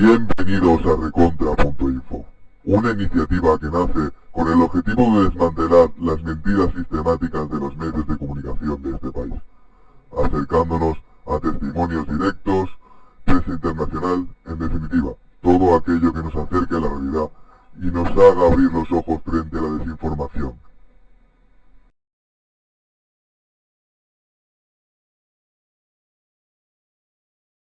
Bienvenidos a Recontra.info, una iniciativa que nace con el objetivo de desmantelar las mentiras sistemáticas de los medios de comunicación de este país, acercándonos a testimonios directos, prensa internacional, en definitiva, todo aquello que nos acerque a la realidad y nos haga abrir los ojos